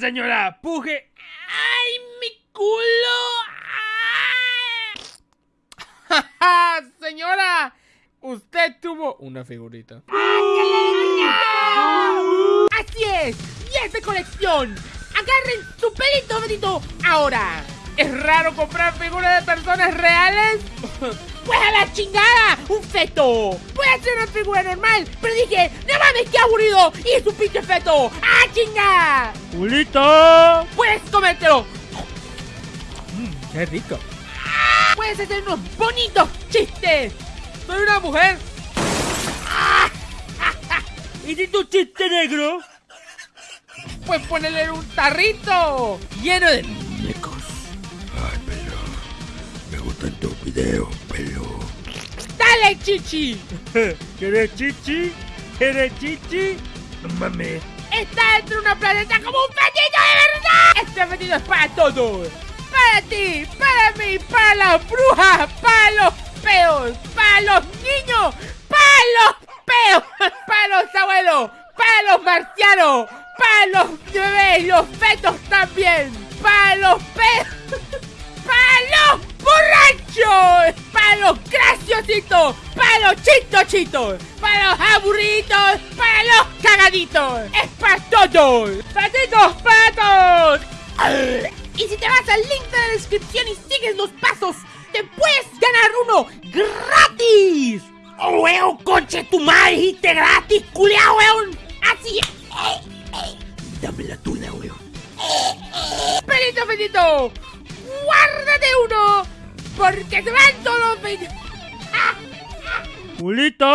Señora, puje. ¡Ay, mi culo! ¡Ja, señora! Usted tuvo una figurita. ¡Así es! ¡Y es de colección! ¡Agarren su pelito, Benito! ¡Ahora! ¿Es raro comprar figuras de personas reales? ¡Pues a la chingada! ¡Un feto! Puede ser una figura normal, pero dije, ¡no mames, qué aburrido! ¡Y es un pinche feto! ¡Ah, chinga! ¡Julito! ¡Puedes comértelo! Mmm, ¡Qué rico! ¡Puedes hacer unos bonitos chistes! ¡Soy una mujer! ¿Y si tu chiste negro? Pues ponele un tarrito lleno de Tus videos, pelo. ¡Dale, chichi! ¿Quieres chichi? ¿Quieres chichi? No mames. ¡Está dentro de una planeta como un fetito de verdad! ¡Este fetito es para todos! ¡Para ti! ¡Para mí! ¡Para las brujas! ¡Para los peos! ¡Para los niños! ¡Para los peos! ¡Para los abuelos! ¡Para los marcianos! ¡Para los bebés! ¡Los fetos también! ¡Para los peos! ¡Para los chistochitos! ¡Para los aburridos! ¡Para los cagaditos! ¡Es para todos! ¡Patitos patos! Y si te vas al link de la descripción y sigues los pasos, te puedes ganar uno gratis. ¡Oh, weón, conche tu madre! ¡Dijiste gratis, culiao, weón! ¡Así es! Dame la tuya, weón. ¡Pelito, pelito! ¡Guárdate uno! Porque se van todos los... 올리다